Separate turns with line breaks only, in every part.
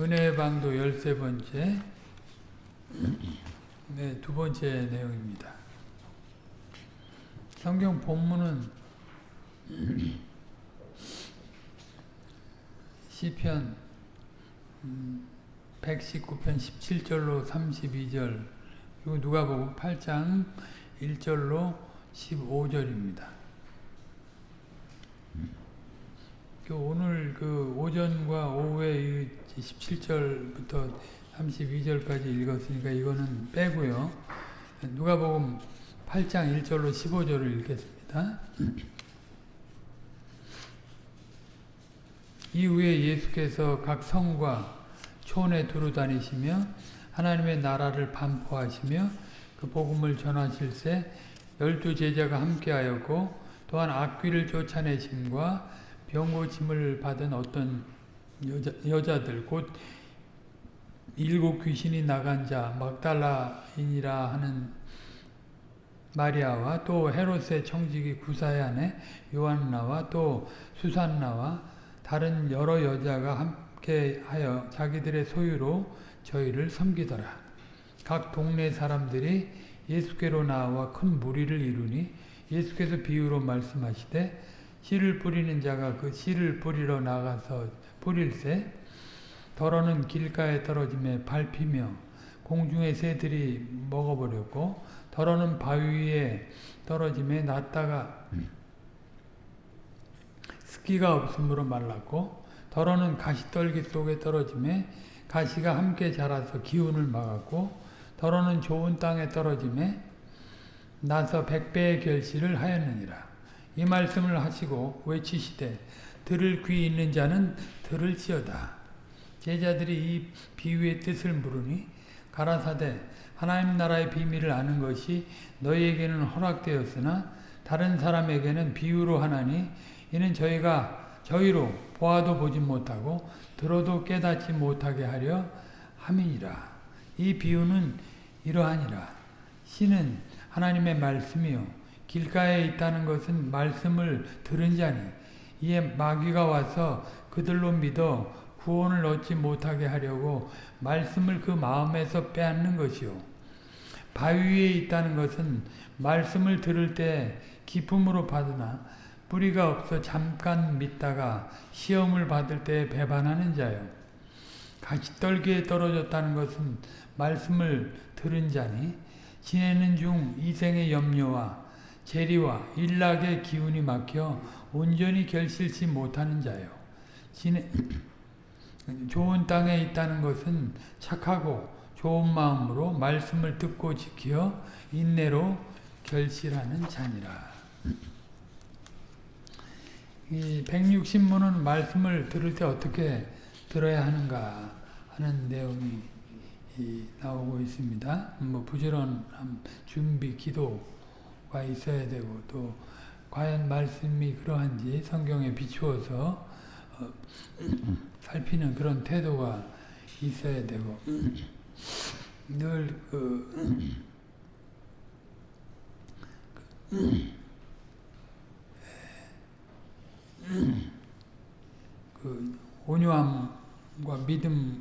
은혜의 방도 열세 번째, 네, 두 번째 내용입니다. 성경 본문은 시편 119편 17절로 32절 그리고 누가복음 8장 1절로 15절입니다. 그 오늘 그 오전과 오후에 17절부터 32절까지 읽었으니까 이거는 빼고요. 누가복음 8장 1절로 15절을 읽겠습니다. 이후에 예수께서 각 성과 촌에 두루 다니시며 하나님의 나라를 반포하시며 그 복음을 전하실세 열두 제자가 함께하였고 또한 악귀를 쫓아내심과 병고침을 받은 어떤 여자, 여자들 곧 일곱 귀신이 나간 자 막달라인이라 하는 마리아와 또 헤롯의 청지기 아내 요한나와 또 수산나와 다른 여러 여자가 함께 하여 자기들의 소유로 저희를 섬기더라. 각 동네 사람들이 예수께로 나와 큰 무리를 이루니 예수께서 비유로 말씀하시되 씨를 뿌리는 자가 그 씨를 뿌리러 나가서 뿌릴새 더러는 길가에 떨어짐에 밟히며 공중의 새들이 먹어버렸고 더러는 바위 위에 떨어짐에 낫다가 습기가 없으므로 말랐고 더러는 가시떨기 속에 떨어짐에 가시가 함께 자라서 기운을 막았고 더러는 좋은 땅에 떨어짐에 나서 백배의 결실을 하였느니라. 이 말씀을 하시고 외치시되 들을 귀 있는 자는 들을지어다. 제자들이 이 비유의 뜻을 물으니 가라사대 하나님 나라의 비밀을 아는 것이 너희에게는 허락되었으나 다른 사람에게는 비유로 하나니 이는 저희가 저희로 보아도 보지 못하고 들어도 깨닫지 못하게 하려 함이니라. 이 비유는 이러하니라. 씨는 하나님의 말씀이요 길가에 있다는 것은 말씀을 들은 자니 이에 마귀가 와서 그들로 믿어 구원을 얻지 못하게 하려고 말씀을 그 마음에서 빼앗는 것이요. 바위 위에 있다는 것은 말씀을 들을 때 기쁨으로 받으나 뿌리가 없어 잠깐 믿다가 시험을 받을 때 배반하는 자요. 가시떨기에 떨어졌다는 것은 말씀을 들은 자니 지내는 중 이생의 염려와 재리와 일락의 기운이 막혀 온전히 결실치 못하는 자요. 좋은 땅에 있다는 것은 착하고 좋은 마음으로 말씀을 듣고 지켜 인내로 결실하는 자니라. 이 160문은 말씀을 들을 때 어떻게 들어야 하는가 하는 내용이 나오고 있습니다. 뭐 부지런한 준비, 기도 가 있어야 되고 또 과연 말씀이 그러한지 성경에 비추어서 어, 살피는 그런 태도가 있어야 되고 늘그 그 온유함과 믿음으로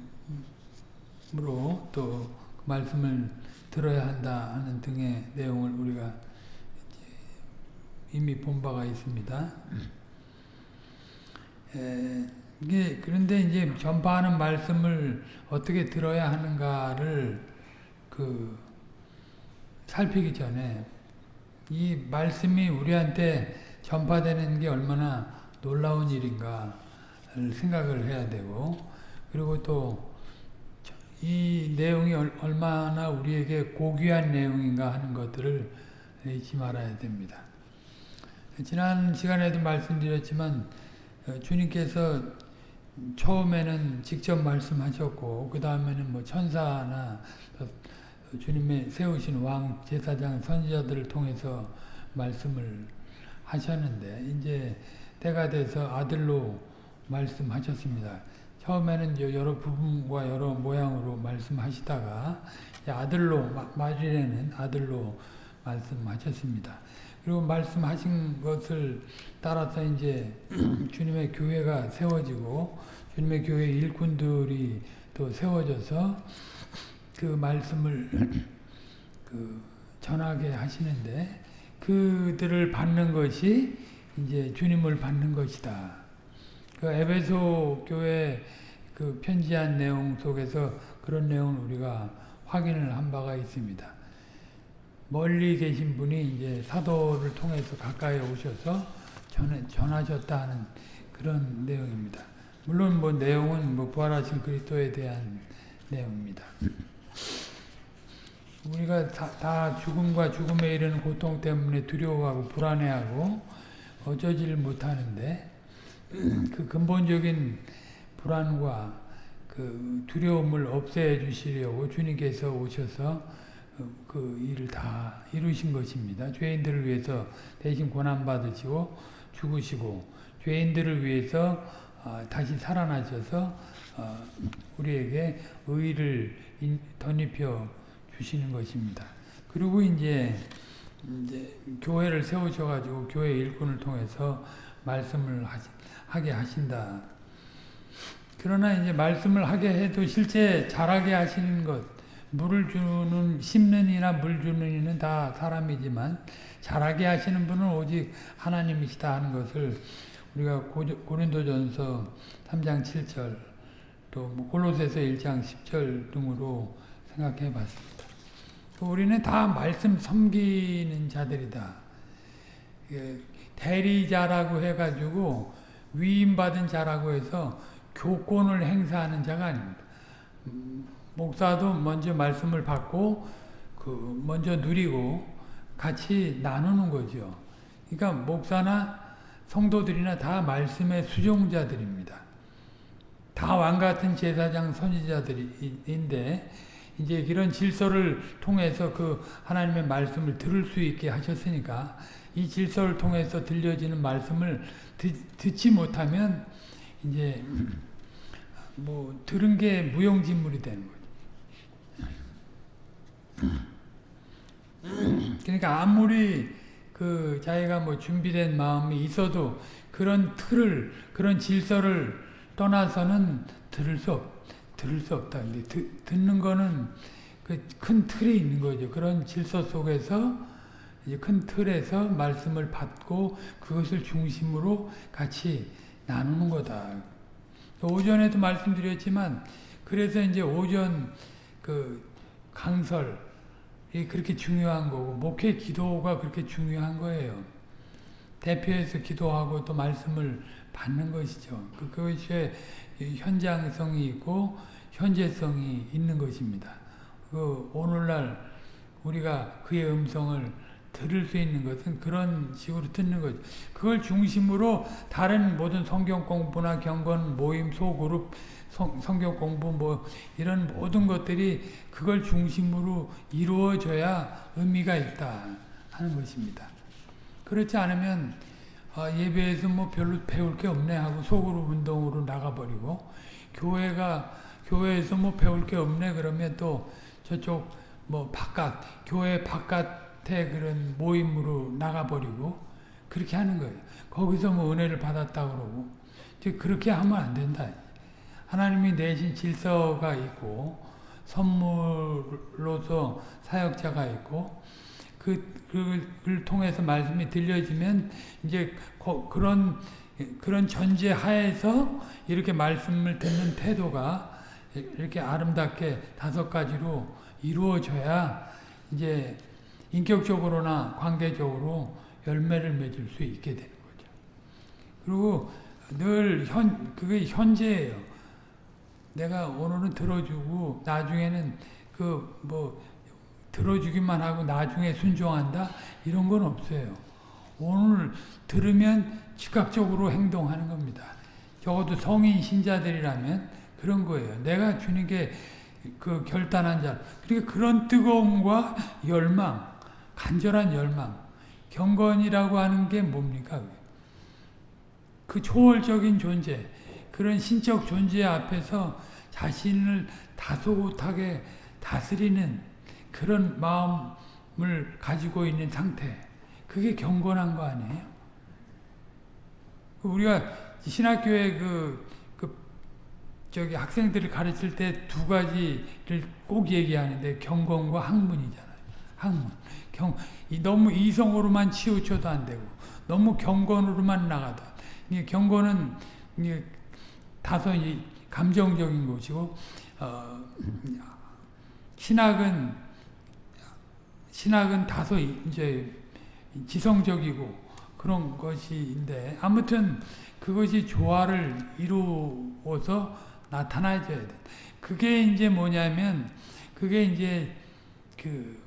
또 말씀을 들어야 한다 하는 등의 내용을 우리가 이미 본 바가 있습니다. 에, 이게 그런데 이제 전파하는 말씀을 어떻게 들어야 하는가를 그 살피기 전에 이 말씀이 우리한테 전파되는 게 얼마나 놀라운 일인가를 생각을 해야 되고 그리고 또 이 내용이 얼마나 우리에게 고귀한 내용인가 하는 것들을 잊지 말아야 됩니다. 지난 시간에도 말씀드렸지만 주님께서 처음에는 직접 말씀하셨고 그 다음에는 뭐 천사나 주님의 세우신 왕 제사장 선지자들을 통해서 말씀을 하셨는데 이제 때가 돼서 아들로 말씀하셨습니다. 처음에는 여러 부분과 여러 모양으로 말씀하시다가 아들로 마리에는 아들로 말씀하셨습니다. 그리고 말씀하신 것을 따라서 이제 주님의 교회가 세워지고 주님의 교회 일꾼들이 또 세워져서 그 말씀을 그 전하게 하시는데 그들을 받는 것이 이제 주님을 받는 것이다. 그 에베소 교회 그 편지한 내용 속에서 그런 내용을 우리가 확인을 한 바가 있습니다. 멀리 계신 분이 이제 사도를 통해서 가까이 오셔서 전 전하셨다 하는 그런 내용입니다. 물론 뭐 내용은 뭐 부활하신 그리스도에 대한 내용입니다. 우리가 다, 다, 죽음과 죽음에 이르는 고통 때문에 두려워하고 불안해하고 어쩌지를 못하는데 그 근본적인 불안과 그 두려움을 없애 주시려고 주님께서 오셔서 그 일을 다 이루신 것입니다. 죄인들을 위해서 대신 고난 받으시고 죽으시고 죄인들을 위해서 다시 살아나셔서 우리에게 의를 덧입혀 주시는 것입니다. 그리고 이제, 이제 교회를 세우셔가지고 교회 일꾼을 통해서 말씀을 하게 하신다. 그러나 이제 말씀을 하게 해도 실제 잘하게 하시는 것, 물을 주는, 심는 이나 물 주는 이는 다 사람이지만 잘하게 하시는 분은 오직 하나님이시다 하는 것을 우리가 고린도전서 3장 7절 또뭐 골로새서 1장 10절 등으로 생각해 봤습니다. 우리는 다 말씀 섬기는 자들이다. 대리자라고 해가지고 위임받은 자라고 해서 교권을 행사하는 자가 아닙니다. 목사도 먼저 말씀을 받고 그 먼저 누리고 같이 나누는 거죠. 그러니까 목사나 성도들이나 다 말씀의 수종자들입니다. 다 왕같은 제사장 선지자들인데 이제 이런 질서를 통해서 그 하나님의 말씀을 들을 수 있게 하셨으니까 이 질서를 통해서 들려지는 말씀을 듣, 지 못하면 이제 뭐 들은 게 무용지물이 되는 거죠. 그러니까 아무리 그 자기가 뭐 준비된 마음이 있어도 그런 틀을 그런 질서를 떠나서는 들을 수 없, 들을 수 없다. 근데 듣, 듣는 거는 그 큰 틀이 있는 거죠. 그런 질서 속에서 이제 큰 틀에서 말씀을 받고 그것을 중심으로 같이 나누는 거다. 오전에도 말씀드렸지만 그래서 이제 오전 그 강설이 그렇게 중요한 거고 목회 기도가 그렇게 중요한 거예요. 대표해서 기도하고 또 말씀을 받는 것이죠. 그, 그것이 현장성이 있고 현재성이 있는 것입니다. 그 오늘날 우리가 그의 음성을 들을 수 있는 것은 그런 식으로 듣는 거죠. 그걸 중심으로 다른 모든 성경 공부나 경건 모임 소그룹 성, 성경 공부 뭐 이런 모든 것들이 그걸 중심으로 이루어져야 의미가 있다 하는 것입니다. 그렇지 않으면 아, 예배에서 뭐 별로 배울 게 없네 하고 속으로 운동으로 나가버리고 교회가 교회에서 뭐 배울 게 없네 그러면 또 저쪽 뭐 바깥 교회 바깥에 그런 모임으로 나가버리고 그렇게 하는 거예요. 거기서 뭐 은혜를 받았다 그러고 그렇게 하면 안 된다. 하나님이 내신 질서가 있고 선물로서 사역자가 있고 그, 그걸 통해서 말씀이 들려지면 이제 그런 그런 전제 하에서 이렇게 말씀을 듣는 태도가 이렇게 아름답게 다섯 가지로 이루어져야 이제 인격적으로나 관계적으로 열매를 맺을 수 있게 되는 거죠. 그리고 늘 현, 그게 현재예요. 내가 오늘은 들어주고 나중에는 그 뭐 들어주기만 하고 나중에 순종한다 이런 건 없어요. 오늘 들으면 즉각적으로 행동하는 겁니다. 적어도 성인 신자들이라면 그런 거예요. 내가 주님께 그 결단한 자. 그러니까 그런 뜨거움과 열망, 간절한 열망, 경건이라고 하는 게 뭡니까? 그 초월적인 존재, 그런 신적 존재 앞에서 자신을 다소곳하게 다스리는 그런 마음을 가지고 있는 상태. 그게 경건한 거 아니에요? 우리가 신학교에 그, 그 저기 학생들을 가르칠 때 두 가지를 꼭 얘기하는데 경건과 학문이잖아요. 학문. 경, 이 너무 이성으로만 치우쳐도 안 되고 너무 경건으로만 나가도 이 경건은 이 다소 이 감정적인 것이고 어, 신학은 신학은 다소 이제 지성적이고 그런 것인데 아무튼 그것이 조화를 이루어서 나타나줘야 돼. 그게 이제 뭐냐면 그게 이제 그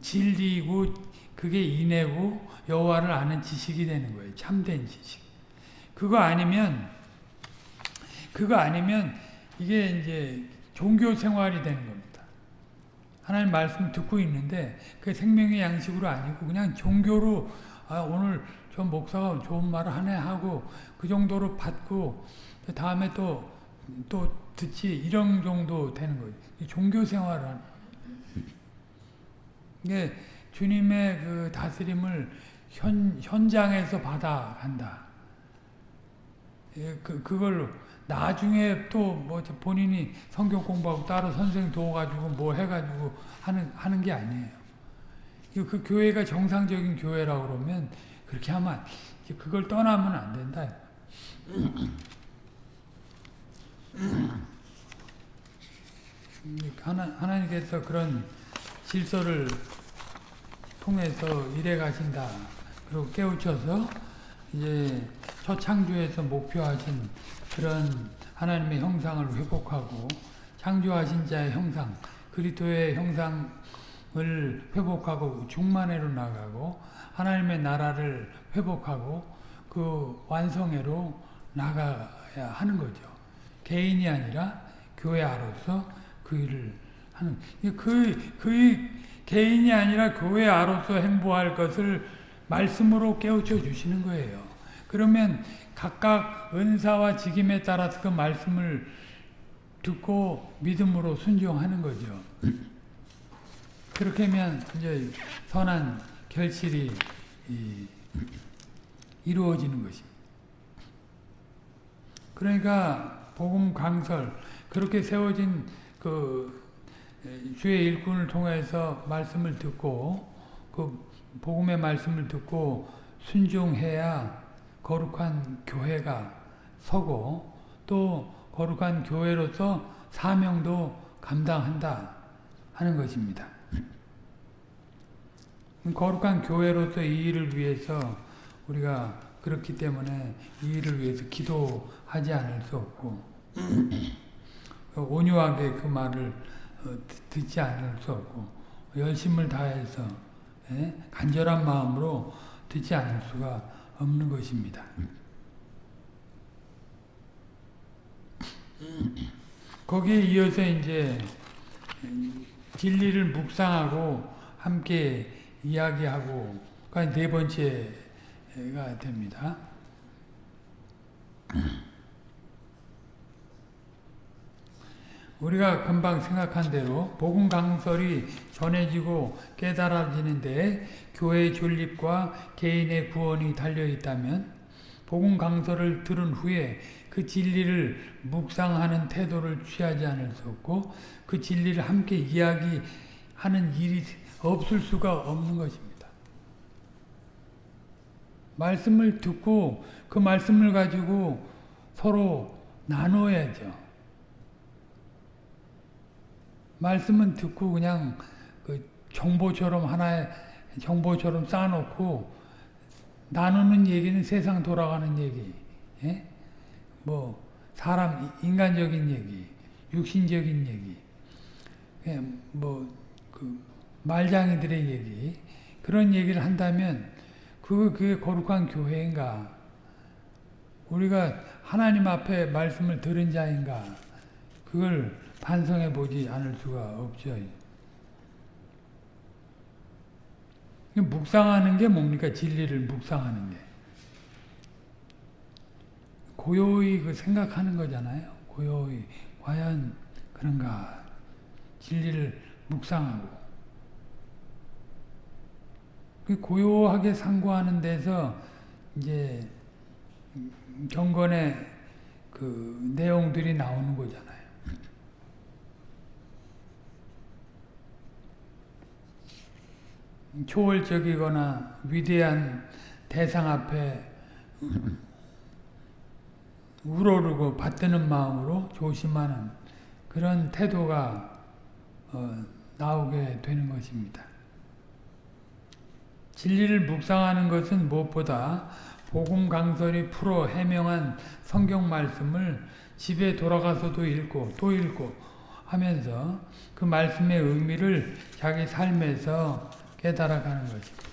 진리고 그게 인애고 여호와를 아는 지식이 되는 거예요. 참된 지식. 그거 아니면 그거 아니면 이게 이제 종교 생활이 되는 겁니다. 하나님 말씀 듣고 있는데 그 생명의 양식으로 아니고 그냥 종교로 아 오늘 저 목사가 좋은 말을 하네 하고 그 정도로 받고 그 다음에 또 또 듣지 이런 정도 되는 거예요. 종교 생활을 이게 주님의 그 다스림을 현, 현장에서 받아간다. 예, 그, 그걸로 나중에 또 뭐 본인이 성경 공부하고 따로 선생 도와가지고 뭐 해가지고 하는, 하는 게 아니에요. 그 교회가 정상적인 교회라고 그러면 그렇게 하면 그걸 떠나면 안 된다. 하나, 하나님께서 그런 질서를 통해서 일해 가신다. 그리고 깨우쳐서 이제 첫 창조에서 목표하신 그런 하나님의 형상을 회복하고 창조하신 자의 형상, 그리스도의 형상을 회복하고 중만회로 나가고 하나님의 나라를 회복하고 그 완성회로 나가야 하는 거죠. 개인이 아니라 교회 아로서 그 일을 하는 그, 그 개인이 아니라 교회 아로서 행보할 것을 말씀으로 깨우쳐 주시는 거예요. 그러면 각각 은사와 직임에 따라서 그 말씀을 듣고 믿음으로 순종하는 거죠. 그렇게 하면 이제 선한 결실이 이루어지는 것입니다. 그러니까 복음 강설 그렇게 세워진 그 주의 일꾼을 통해서 말씀을 듣고 그 복음의 말씀을 듣고 순종해야 거룩한 교회가 서고 또 거룩한 교회로서 사명도 감당한다 하는 것입니다. 거룩한 교회로서 이 일을 위해서 우리가 그렇기 때문에 이 일을 위해서 기도하지 않을 수 없고 온유하게 그 말을 듣지 않을 수 없고 열심을 다해서 간절한 마음으로 듣지 않을 수가 없는 것입니다. 거기에 이어서 이제 진리를 묵상하고 함께 이야기하고가 네 번째가 됩니다. 우리가 금방 생각한 대로 복음 강설이 전해지고 깨달아지는데 교회의 존립과 개인의 구원이 달려 있다면 복음 강설을 들은 후에 그 진리를 묵상하는 태도를 취하지 않을 수 없고 그 진리를 함께 이야기하는 일이 없을 수가 없는 것입니다. 말씀을 듣고 그 말씀을 가지고 서로 나눠야죠. 말씀은 듣고 그냥 그 정보처럼 하나의 정보처럼 쌓아놓고 나누는 얘기는 세상 돌아가는 얘기, 예? 뭐 사람 인간적인 얘기, 육신적인 얘기, 예, 뭐그 말장이들의 얘기 그런 얘기를 한다면 그 그게 거룩한 교회인가? 우리가 하나님 앞에 말씀을 들은 자인가? 그걸 반성해 보지 않을 수가 없죠. 묵상하는 게 뭡니까? 진리를 묵상하는 게. 고요히 그 생각하는 거잖아요. 고요히. 과연 그런가? 진리를 묵상하고. 그 고요하게 상고하는 데서 이제 경건의 그 내용들이 나오는 거잖아요. 초월적이거나 위대한 대상 앞에 우러르고 받드는 마음으로 조심하는 그런 태도가 어, 나오게 되는 것입니다. 진리를 묵상하는 것은 무엇보다 복음 강설이 풀어 해명한 성경 말씀을 집에 돌아가서도 읽고 또 읽고 하면서 그 말씀의 의미를 자기 삶에서 깨달아가는 것입니다.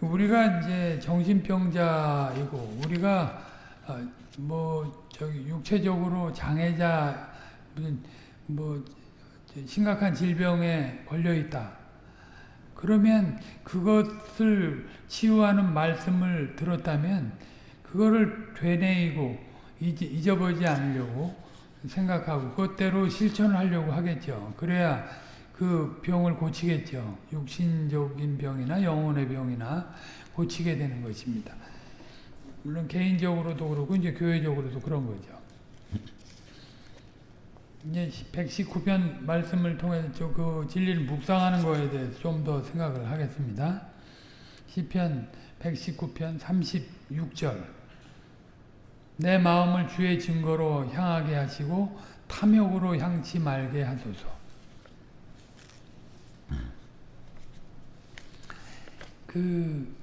우리가 이제 정신병자이고 우리가 어, 뭐 저기 육체적으로 장애자 무슨 뭐 심각한 질병에 걸려 있다. 그러면 그것을 치유하는 말씀을 들었다면 그거를 되뇌이고 잊어버리지 않으려고 생각하고 그것대로 실천하려고 하겠죠. 그래야 그 병을 고치겠죠. 육신적인 병이나 영혼의 병이나 고치게 되는 것입니다. 물론 개인적으로도 그렇고 이제 교회적으로도 그런 거죠. 이제 119편 말씀을 통해서 그 진리를 묵상하는 거에 대해서 좀 더 생각을 하겠습니다. 시편 119편 36절 내 마음을 주의 증거로 향하게 하시고 탐욕으로 향치 말게 하소서. 그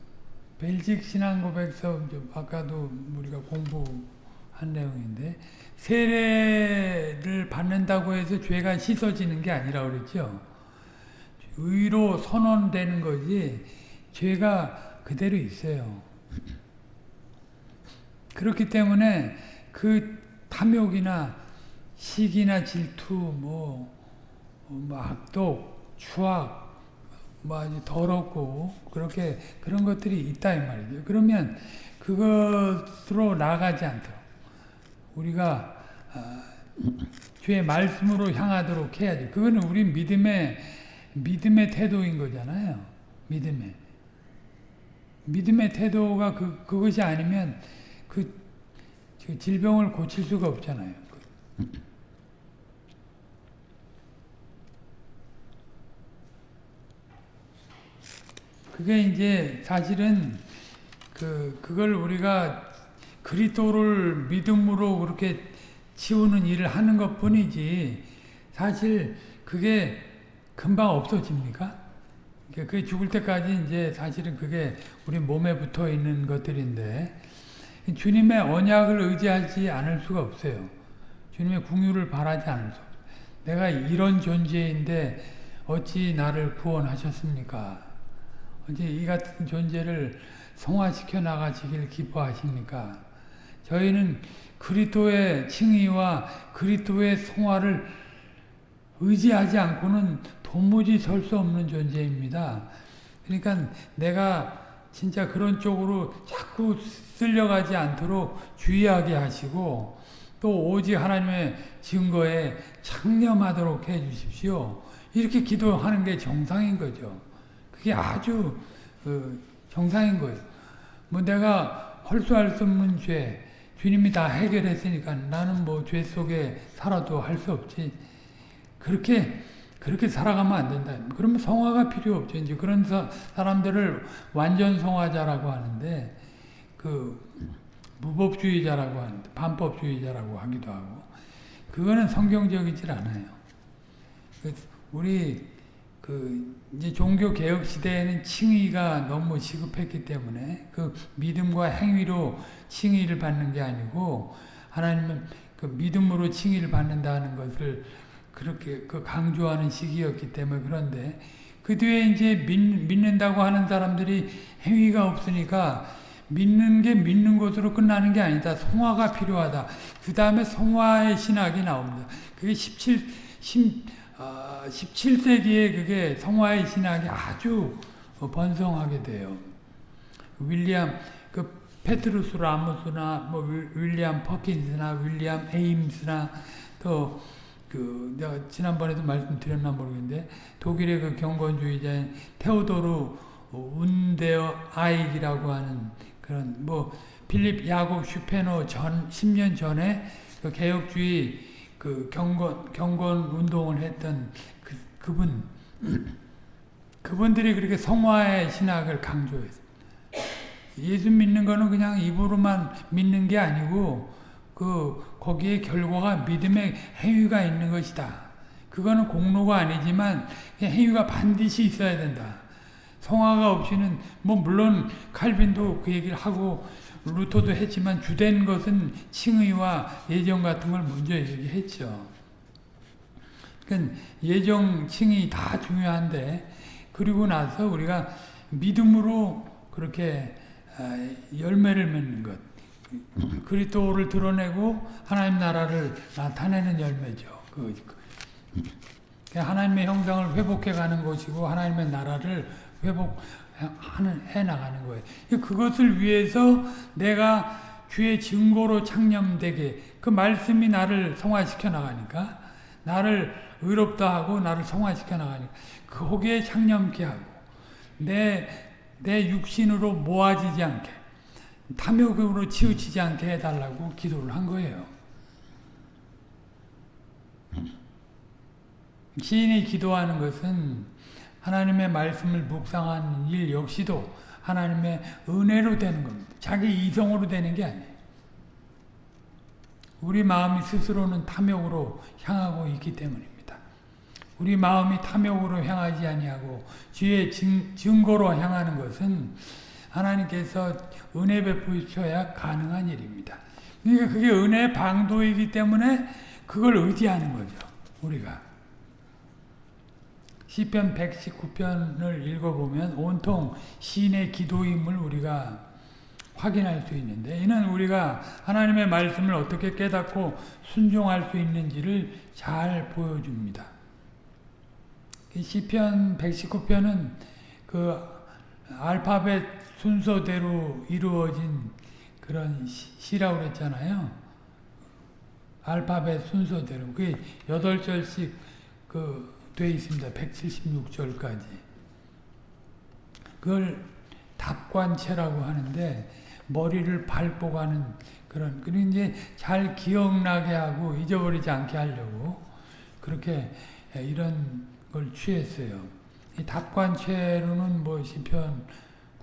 벨직 신앙 고백서 아까도 우리가 공부한 내용인데 세례를 받는다고 해서 죄가 씻어지는 게 아니라 그랬죠. 의로 선언되는 거지 죄가 그대로 있어요. 그렇기 때문에 그 탐욕이나 시기나 질투, 뭐, 뭐 악독, 추악, 뭐 아주 더럽고 그렇게 그런 것들이 있다 이 말이죠. 그러면 그것으로 나가지 않도록 우리가 아, 주의 말씀으로 향하도록 해야지. 그거는 우리 믿음의 믿음의 태도인 거잖아요. 믿음의 믿음의 태도가 그 그것이 아니면 그, 그 질병을 고칠 수가 없잖아요. 그게 이제 사실은 그 그걸 우리가 그리스도를 믿음으로 그렇게 치우는 일을 하는 것뿐이지 사실 그게 금방 없어집니까? 그게 죽을 때까지 이제 사실은 그게 우리 몸에 붙어 있는 것들인데 주님의 언약을 의지하지 않을 수가 없어요. 주님의 궁유를 바라지 않을 수 없어요. 내가 이런 존재인데 어찌 나를 구원하셨습니까? 어찌 이 같은 존재를 성화시켜 나가시길 기뻐하십니까? 저희는 그리스도의 칭의와 그리스도의 성화를 의지하지 않고는 도무지 설 수 없는 존재입니다. 그러니까 내가 진짜 그런 쪽으로 자꾸 쓸려가지 않도록 주의하게 하시고 또 오직 하나님의 증거에 창념하도록 해 주십시오. 이렇게 기도하는 게 정상인 거죠. 그게 아주 그 정상인 거예요. 뭐 내가 헐수할 수 없는 죄, 주님이 다 해결했으니까 나는 뭐 죄 속에 살아도 할 수 없지. 그렇게 그렇게 살아가면 안 된다. 그러면 성화가 필요 없죠. 이제 그런 사, 사람들을 완전 성화자라고 하는데 그 무법주의자라고 하는데 반법주의자라고 하기도 하고 그거는 성경적이질 않아요. 그 우리 그 이제 종교 개혁 시대에는 칭의가 너무 시급했기 때문에 그 믿음과 행위로 칭의를 받는 게 아니고 하나님은 그 믿음으로 칭의를 받는다는 것을 그렇게 그 강조하는 시기였기 때문에 그런데 그 뒤에 이제 믿, 믿는다고 하는 사람들이 행위가 없으니까 믿는 게 믿는 것으로 끝나는 게 아니다. 성화가 필요하다. 그 다음에 성화의 신학이 나옵니다. 그게 17, 10, 어, 17세기에 그게 성화의 신학이 아주 번성하게 돼요. 윌리엄, 그 페트루스 라모스나 뭐 윌리엄 퍼킨스나 윌리엄 에임스나 또 그 내가 지난번에도 말씀드렸나 모르겠는데 독일의 그 경건주의자인 테오도르 운데어 아이라고 하는 그런 뭐 필립 야곱 슈페노 전 10년 전에 그 개혁주의 그 경건 경건 운동을 했던 그, 그분 그분들이 그렇게 성화의 신학을 강조했어요. 예수 믿는 거는 그냥 입으로만 믿는 게 아니고 그 거기에 결과가 믿음의 행위가 있는 것이다. 그거는 공로가 아니지만 행위가 반드시 있어야 된다. 성화가 없이는 뭐 물론 칼빈도 그 얘기를 하고 루터도 했지만 주된 것은 칭의와 예정 같은 걸 먼저 얘기했죠. 그러니까 예정, 칭의 다 중요한데 그리고 나서 우리가 믿음으로 그렇게 열매를 맺는 것. 그리스도를 드러내고 하나님 나라를 나타내는 열매죠. 그, 하나님의 형상을 회복해 가는 것이고 하나님의 나라를 회복하는 해 나가는 거예요. 그것을 위해서 내가 주의 증거로 창념되게 그 말씀이 나를 성화시켜 나가니까 나를 의롭다 하고 나를 성화시켜 나가니까 거기에 창념케 하고 내, 내 육신으로 모아지지 않게 탐욕으로 치우치지 않게 해달라고 기도를 한 거예요. 시인이 기도하는 것은 하나님의 말씀을 묵상하는 일 역시도 하나님의 은혜로 되는 겁니다. 자기 이성으로 되는 게 아니에요. 우리 마음이 스스로는 탐욕으로 향하고 있기 때문입니다. 우리 마음이 탐욕으로 향하지 아니하고 주의 증거로 향하는 것은 하나님께서 은혜 베푸셔야 가능한 일입니다. 그러니까 그게 은혜의 방도이기 때문에 그걸 의지하는 거죠. 우리가. 시편 119편을 읽어보면 온통 시인의 기도임을 우리가 확인할 수 있는데 이는 우리가 하나님의 말씀을 어떻게 깨닫고 순종할 수 있는지를 잘 보여줍니다. 시편 119편은 그 알파벳 순서대로 이루어진 그런 시라고 그랬잖아요. 알파벳 순서대로. 그게 8절씩 그 돼 있습니다. 176절까지. 그걸 답관체라고 하는데 머리를 가는 그런 그리고 이제 잘 기억나게 하고 잊어버리지 않게 하려고 그렇게 이런 걸 취했어요. 이 답관체로는 뭐 시편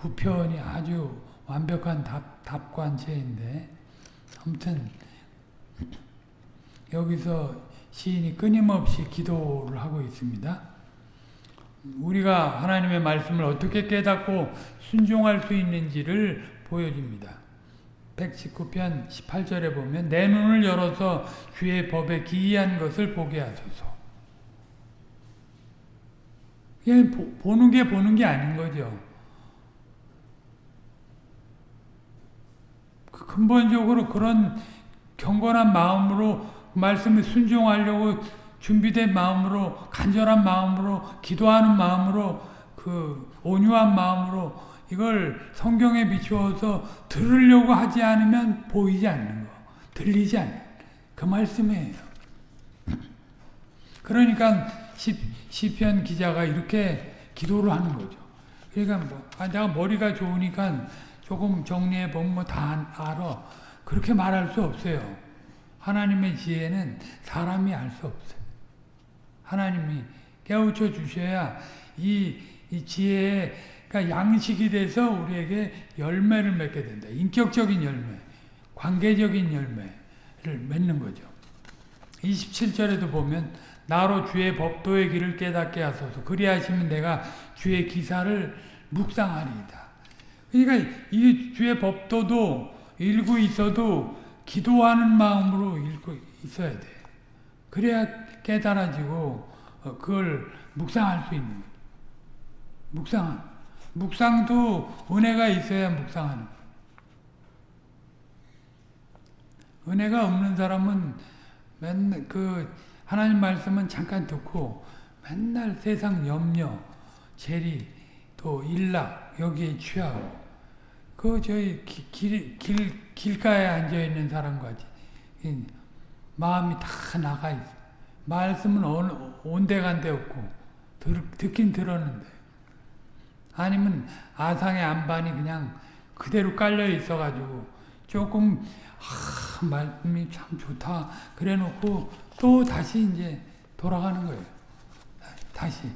9편이 아주 완벽한 답, 답관체인데 아무튼 여기서 시인이 끊임없이 기도를 하고 있습니다. 우리가 하나님의 말씀을 어떻게 깨닫고 순종할 수 있는지를 보여줍니다. 119편 18절에 보면 내 눈을 열어서 주의 법에 기이한 것을 보게 하소서. 그냥 보는 게 보는 게 아닌 거죠. 근본적으로 그런 경건한 마음으로 말씀에 순종하려고 준비된 마음으로 간절한 마음으로 기도하는 마음으로 그 온유한 마음으로 이걸 성경에 비추어서 들으려고 하지 않으면 보이지 않는 거 들리지 않는 그 말씀이에요. 그러니까 시, 시편 기자가 이렇게 기도를 하는 거죠. 그러니까 뭐 아, 내가 머리가 좋으니까 조금 정리해 보면 뭐 다 알아. 그렇게 말할 수 없어요. 하나님의 지혜는 사람이 알 수 없어요. 하나님이 깨우쳐 주셔야 이, 이 지혜가 양식이 돼서 우리에게 열매를 맺게 된다. 인격적인 열매, 관계적인 열매를 맺는 거죠. 27절에도 보면 나로 주의 법도의 길을 깨닫게 하소서 그리하시면 내가 주의 기사를 묵상하리이다. 그러니까 이 주의 법도도 읽고 있어도 기도하는 마음으로 읽고 있어야 돼. 그래야 깨달아지고 어, 그걸 묵상할 수 있는. 묵상. 묵상도 은혜가 있어야 묵상하는. 은혜가 없는 사람은 맨날 그 하나님 말씀은 잠깐 듣고 맨날 세상 염려, 재리, 또 일락 여기에 취하고 그 저희 길, 길, 길가에 앉아 있는 사람같이. 마음이 다 나가 있어. 말씀은 온데간데 없고 들, 듣긴 들었는데. 아니면 아상의 안반이 그냥 그대로 깔려 있어가지고 조금 아, 말씀이 참 좋다. 그래 놓고 또 다시 이제 돌아가는 거예요. 다시.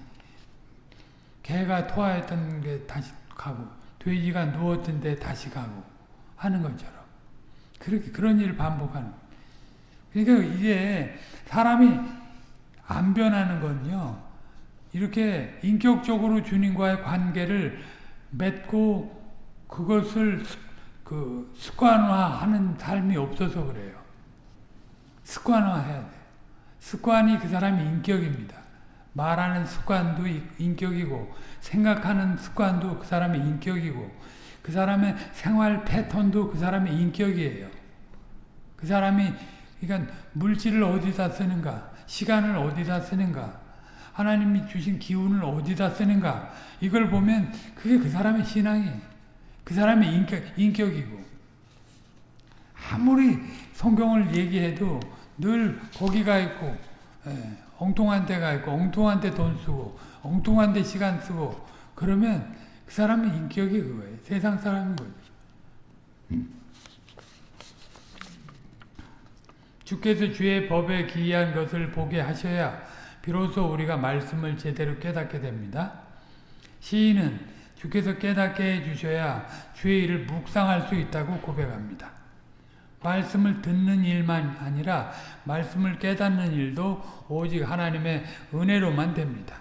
개가 토하였던 게 다시 가고 돼지가 누웠던 데 다시 가고 하는 것처럼 그렇게 그런 일을 반복하는 그러니까 이게 사람이 안 변하는 건요. 이렇게 인격적으로 주님과의 관계를 맺고 그것을 그 습관화하는 삶이 없어서 그래요. 습관화해야 돼. 습관이 그 사람의 인격입니다. 말하는 습관도 인격이고 생각하는 습관도 그 사람의 인격이고 그 사람의 생활 패턴도 그 사람의 인격이에요. 그 사람이 그러니까 물질을 어디다 쓰는가 시간을 어디다 쓰는가 하나님이 주신 기운을 어디다 쓰는가 이걸 보면 그게 그 사람의 신앙이에요. 그 사람의 인격, 인격이고 아무리 성경을 얘기해도 늘 거기가 있고 예, 엉뚱한 데가 있고 엉뚱한 데 돈 쓰고 엉뚱한 데 시간 쓰고 그러면 그 사람의 인격이 그거예요. 세상 사람인 거죠. 주께서 주의 법에 기이한 것을 보게 하셔야 비로소 우리가 말씀을 제대로 깨닫게 됩니다. 시인은 주께서 깨닫게 해주셔야 주의 일을 묵상할 수 있다고 고백합니다. 말씀을 듣는 일만 아니라 말씀을 깨닫는 일도 오직 하나님의 은혜로만 됩니다.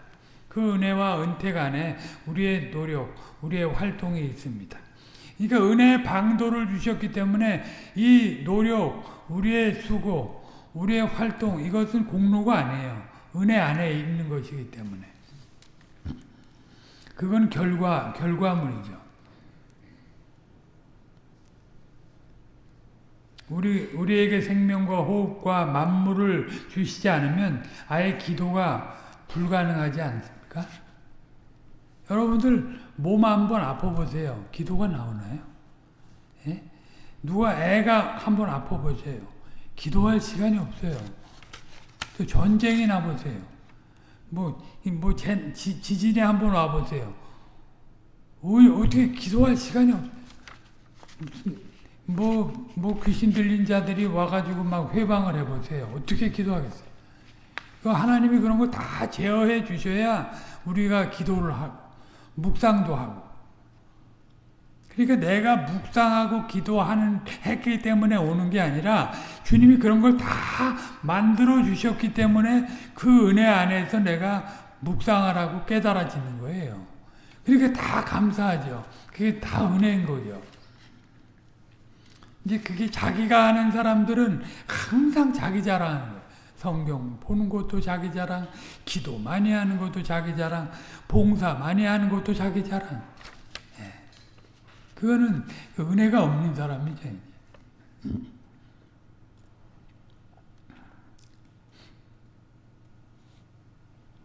그 은혜와 은택 안에 우리의 노력, 우리의 활동이 있습니다. 그러니까 은혜의 방도를 주셨기 때문에 이 노력, 우리의 수고, 우리의 활동 이것은 공로가 아니에요. 은혜 안에 있는 것이기 때문에. 그건 결과, 결과물이죠. 우리, 우리에게 생명과 호흡과 만물을 주시지 않으면 아예 기도가 불가능하지 않습니까? 여러분들 몸 한번 아파보세요. 기도가 나오나요? 예? 누가 애가 한번 아파보세요. 기도할 시간이 없어요. 또 전쟁이 나보세요. 뭐, 뭐, 제, 지, 지진에 한번 와보세요. 어떻게 기도할 시간이 없, 무슨, 뭐, 뭐, 귀신 들린 자들이 와가지고 막 회방을 해보세요. 어떻게 기도하겠어요? 그 하나님이 그런 거 다 제어해 주셔야 우리가 기도를 하고, 묵상도 하고. 그러니까 내가 묵상하고 기도하는, 했기 때문에 오는 게 아니라 주님이 그런 걸 다 만들어 주셨기 때문에 그 은혜 안에서 내가 묵상하라고 깨달아지는 거예요. 그러니까 다 감사하죠. 그게 다 은혜인 거죠. 이제 그게 자기가 아는 사람들은 항상 자기 자랑하는 거예요. 성경 보는 것도 자기 자랑, 기도 많이 하는 것도 자기 자랑, 봉사 많이 하는 것도 자기 자랑. 예. 그거는 은혜가 없는 사람이죠.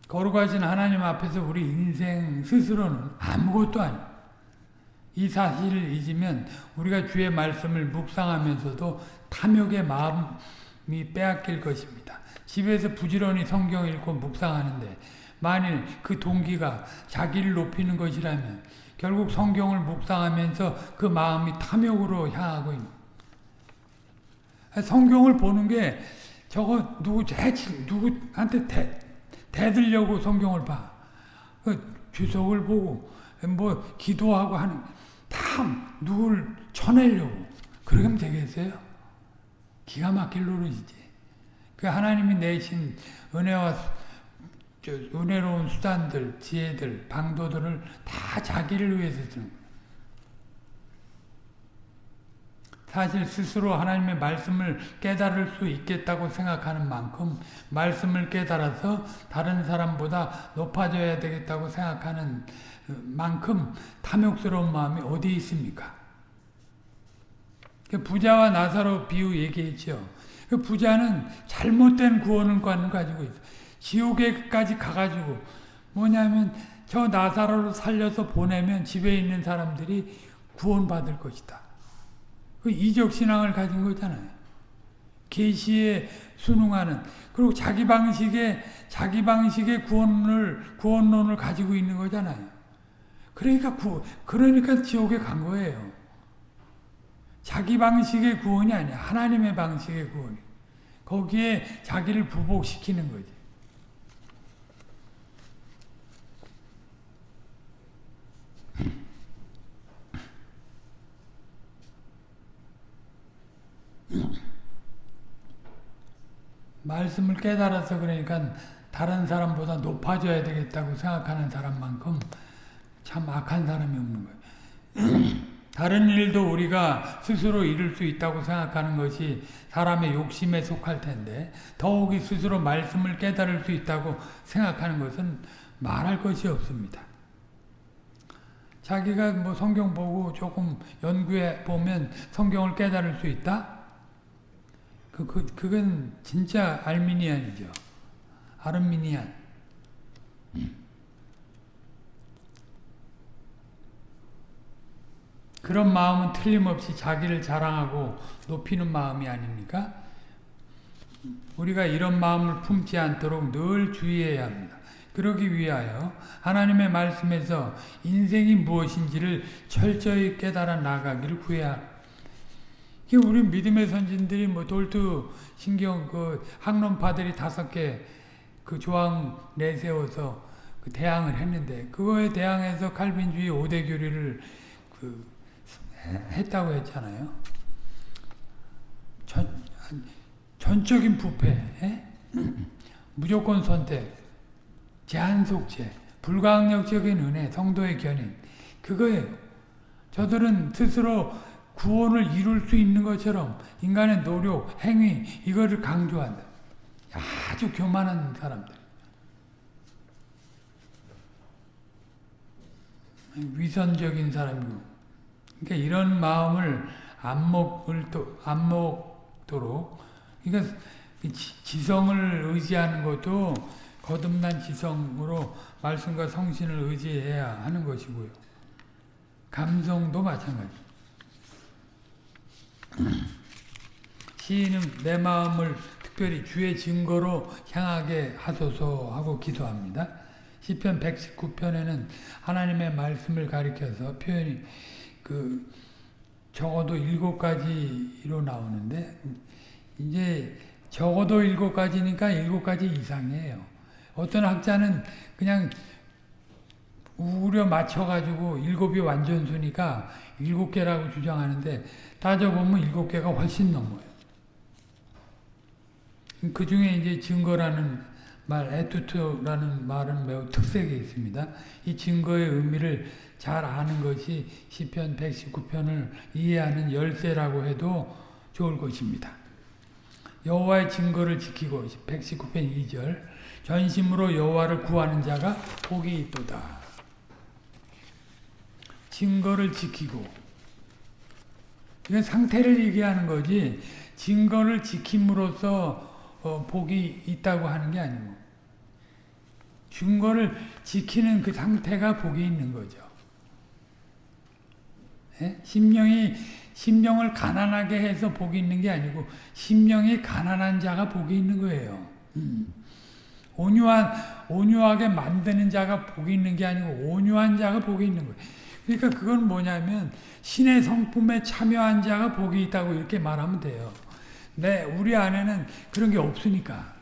거룩하신 하나님 앞에서 우리 인생 스스로는 아무것도 아니에요. 이 사실을 잊으면 우리가 주의 말씀을 묵상하면서도 탐욕의 마음이 빼앗길 것입니다. 집에서 부지런히 성경 읽고 묵상하는데 만일 그 동기가 자기를 높이는 것이라면 결국 성경을 묵상하면서 그 마음이 탐욕으로 향하고 있는 성경을 보는 게 저거 누구 대치 누구한테 대, 대들려고 성경을 봐. 그 주석을 보고 뭐 기도하고 하는 다 누굴 쳐내려고 그러면 되겠어요? 기가 막힐 노릇이지. 그 하나님이 내신 은혜와 은혜로운 수단들, 지혜들, 방도들을 다 자기를 위해서 쓰는 사실 스스로 하나님의 말씀을 깨달을 수 있겠다고 생각하는 만큼 말씀을 깨달아서 다른 사람보다 높아져야 되겠다고 생각하는 만큼 탐욕스러운 마음이 어디 있습니까? 그 부자와 나사로 비유 얘기했죠. 그 부자는 잘못된 구원관을 가지고 있어. 지옥에까지 가가지고 뭐냐면 저 나사로를 살려서 보내면 집에 있는 사람들이 구원받을 것이다. 그 이적 신앙을 가진 거잖아요. 계시에 순응하는 그리고 자기 방식의 자기 방식의 구원을 구원론을 가지고 있는 거잖아요. 그러니까 구, 그러니까 지옥에 간 거예요. 자기 방식의 구원이 아니야. 하나님의 방식의 구원. 거기에 자기를 부복시키는 거지. 말씀을 깨달아서 그러니까 다른 사람보다 높아져야 되겠다고 생각하는 사람만큼 참 악한 사람이 없는 거예요. 다른 일도 우리가 스스로 이룰 수 있다고 생각하는 것이 사람의 욕심에 속할 텐데 더욱이 스스로 말씀을 깨달을 수 있다고 생각하는 것은 말할 것이 없습니다. 자기가 뭐 성경 보고 조금 연구해 보면 성경을 깨달을 수 있다? 그, 그, 그건 진짜 알미니안이죠. 아르미니안. 그런 마음은 틀림없이 자기를 자랑하고 높이는 마음이 아닙니까? 우리가 이런 마음을 품지 않도록 늘 주의해야 합니다. 그러기 위하여 하나님의 말씀에서 인생이 무엇인지를 철저히 깨달아 나가기를 구해야 우리 믿음의 선진들이 뭐 돌투 신경 그 학론파들이 다섯 개 그 조항 내세워서 그 대항을 했는데 그거에 대항해서 칼빈주의 오대 교리를 그 했다고 했잖아요. 전, 전적인 부패, 에? 무조건 선택, 제한속죄, 불가항력적인 은혜, 성도의 견인 그거예요. 저들은 스스로 구원을 이룰 수 있는 것처럼 인간의 노력, 행위 이거를 강조한다. 아주 교만한 사람들. 위선적인 사람이고. 그러니까 이런 마음을 안 먹을 또, 안 먹도록. 그러니까 지성을 의지하는 것도 거듭난 지성으로 말씀과 성신을 의지해야 하는 것이고요. 감성도 마찬가지. 시인은 내 마음을 특별히 주의 증거로 향하게 하소서 하고 기도합니다. 시편 119편에는 하나님의 말씀을 가리켜서 표현이 그 적어도 일곱 가지로 나오는데 이제 적어도 일곱 가지니까 일곱 가지 이상이에요. 어떤 학자는 그냥 우려 맞춰가지고 일곱이 완전수니까 일곱 개라고 주장하는데 따져보면 일곱 개가 훨씬 넘어요. 그 중에 이제 증거라는 말, 에투트라는 말은 매우 특색이 있습니다. 이 증거의 의미를 잘 아는 것이 시편 119편을 이해하는 열쇠라고 해도 좋을 것입니다. 여호와의 증거를 지키고 119편 2절 전심으로 여호와를 구하는 자가 복이 있도다. 증거를 지키고 이건 상태를 얘기하는 거지 증거를 지킴으로써 어, 복이 있다고 하는 게 아니고 증거를 지키는 그 상태가 복이 있는 거죠. 예? 심령이 심령을 가난하게 해서 복이 있는 게 아니고 심령이 가난한 자가 복이 있는 거예요. 음. 온유한 온유하게 만드는 자가 복이 있는 게 아니고 온유한 자가 복이 있는 거예요. 그러니까 그건 뭐냐면 신의 성품에 참여한 자가 복이 있다고 이렇게 말하면 돼요. 네, 우리 안에는 그런 게 없으니까.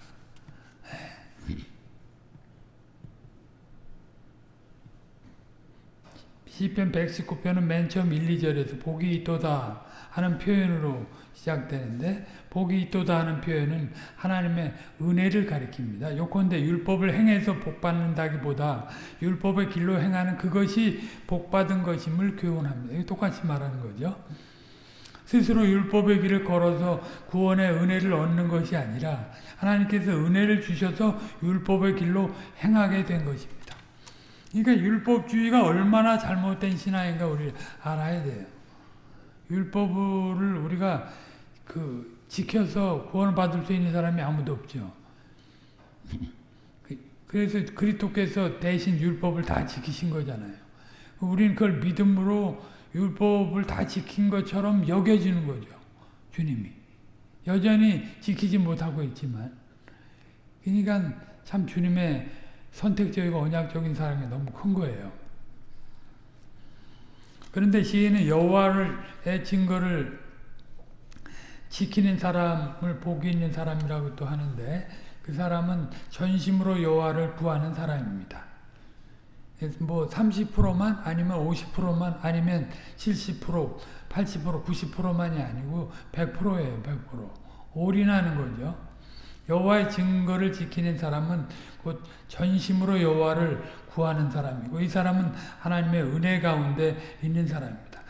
시편 119편은 맨 처음 1, 2절에서 복이 있도다 하는 표현으로 시작되는데 복이 있도다 하는 표현은 하나님의 은혜를 가리킵니다. 요컨대 율법을 행해서 복받는다기보다 율법의 길로 행하는 그것이 복받은 것임을 교훈합니다. 똑같이 말하는 거죠. 스스로 율법의 길을 걸어서 구원의 은혜를 얻는 것이 아니라 하나님께서 은혜를 주셔서 율법의 길로 행하게 된 것입니다. 그러니까 율법주의가 얼마나 잘못된 신앙인가 우리 알아야 돼요. 율법을 우리가 그 지켜서 구원을 받을 수 있는 사람이 아무도 없죠. 그래서 그리스도께서 대신 율법을 다 지키신 거잖아요. 우리는 그걸 믿음으로 율법을 다 지킨 것처럼 여겨지는 거죠. 주님이. 여전히 지키지 못하고 있지만. 그러니까 참 주님의 선택적이고 언약적인 사랑이 너무 큰 거예요. 그런데 시인은 여호와의 증거를 지키는 사람을 복이 있는 사람이라고 또 하는데 그 사람은 전심으로 여호와를 구하는 사람입니다. 뭐 30%만 아니면 50%만 아니면 70% 80% 90%만이 아니고 100%예요. 100% 올인하는 거죠. 여호와의 증거를 지키는 사람은 곧 전심으로 여호와를 구하는 사람이고 이 사람은 하나님의 은혜 가운데 있는 사람입니다.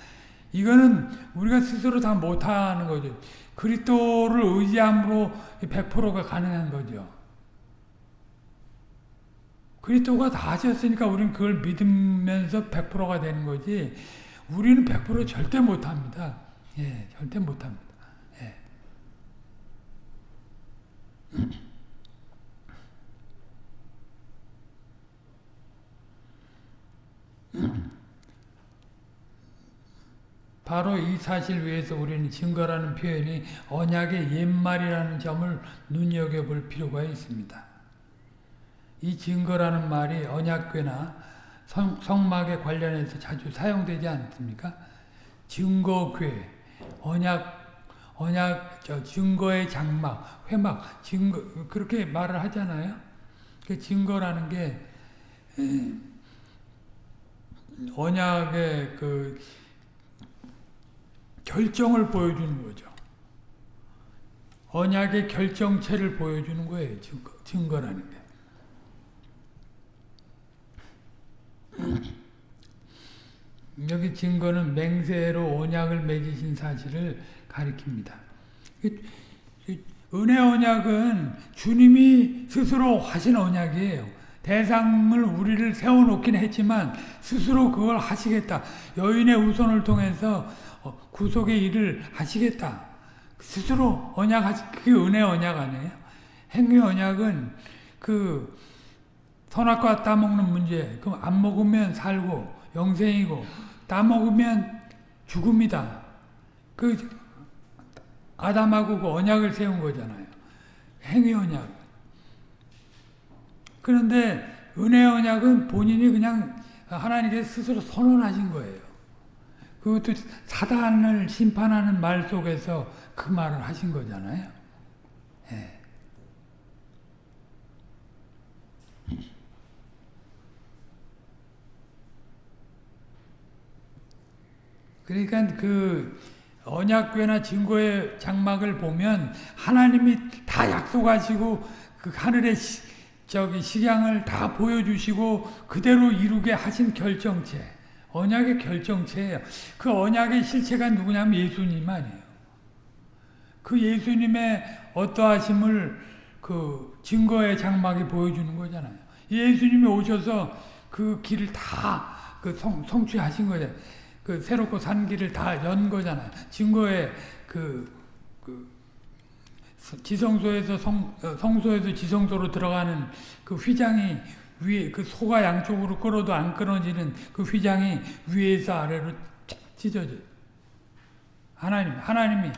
이거는 우리가 스스로 다 못하는 거죠. 그리스도를 의지함으로 100%가 가능한 거죠. 그리스도가 다 하셨으니까 우리는 그걸 믿으면서 100%가 되는 거지 우리는 100% 절대 못합니다. 예, 절대 못합니다. 예. 바로 이 사실 위해서 우리는 증거라는 표현이 언약의 옛말이라는 점을 눈여겨볼 필요가 있습니다. 이 증거라는 말이 언약궤나 성, 성막에 관련해서 자주 사용되지 않습니까? 증거궤, 언약, 언약, 저 증거의 장막, 회막, 증거, 그렇게 말을 하잖아요. 그 증거라는 게, 언약의 그, 결정을 보여주는 거죠. 언약의 결정체를 보여주는 거예요. 증거, 증거라는 게. 여기 증거는 맹세로 언약을 맺으신 사실을 가리킵니다. 은혜 언약은 주님이 스스로 하신 언약이에요. 대상을 우리를 세워놓긴 했지만 스스로 그걸 하시겠다. 여인의 우선을 통해서 구속의 일을 하시겠다. 스스로 언약하시, 그게 은혜 언약 아니에요? 행위 언약은 그 선악과 따먹는 문제, 그럼 안 먹으면 살고 영생이고 따먹으면 죽음이다. 그 아담하고 그 언약을 세운 거잖아요. 행위 언약. 그런데 은혜 언약은 본인이 그냥 하나님께 스스로 선언하신 거예요. 그것도 사단을 심판하는 말 속에서 그 말을 하신 거잖아요. 예. 그러니까 그 언약궤나 증거의 장막을 보면 하나님이 다 약속하시고 그 하늘의 시, 저기 식양을 다 보여주시고 그대로 이루게 하신 결정체, 언약의 결정체예요. 그 언약의 실체가 누구냐면 예수님 아니에요. 그 예수님의 어떠하심을 그 증거의 장막이 보여주는 거잖아요. 예수님이 오셔서 그 길을 다 그 성취하신 거잖아요. 그 새롭고 산 길을 다 연 거잖아요. 증거의 그, 그 지성소에서 성, 어, 성소에서 지성소로 들어가는 그 휘장이 위에 그 소가 양쪽으로 끌어도 안 끊어지는 그 휘장이 위에서 아래로 쫙 찢어져. 하나님, 하나님이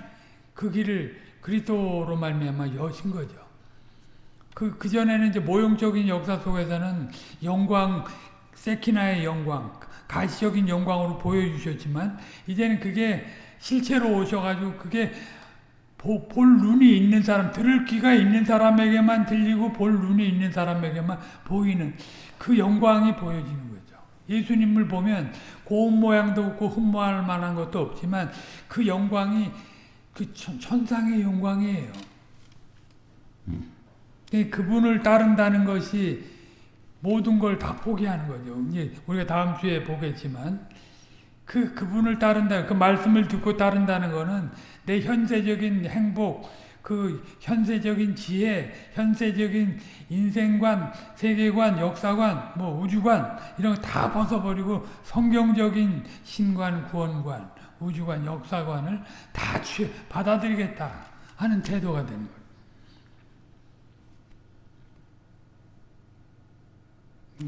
그 길을 그리스도로 말미암아 여신 거죠. 그, 그전에는 이제 모형적인 역사 속에서는 영광, 세키나의 영광, 가시적인 영광으로 보여주셨지만 이제는 그게 실체로 오셔가지고 그게 보, 볼 눈이 있는 사람, 들을 귀가 있는 사람에게만 들리고 볼 눈이 있는 사람에게만 보이는 그 영광이 보여지는 거죠. 예수님을 보면 고운 모양도 없고 흠모할 만한 것도 없지만 그 영광이 그 천, 상의 영광이에요. 음. 그분을 따른다는 것이 모든 걸 다 포기하는 거죠. 이제 우리가 다음 주에 보겠지만 그 그분을 따른다, 그 말씀을 듣고 따른다는 것은 내 현세적인 행복, 그 현세적인 지혜, 현세적인 인생관, 세계관, 역사관, 뭐 우주관 이런 거 다 벗어버리고 성경적인 신관, 구원관, 우주관, 역사관을 다 받아들이겠다 하는 태도가 되는 거예요.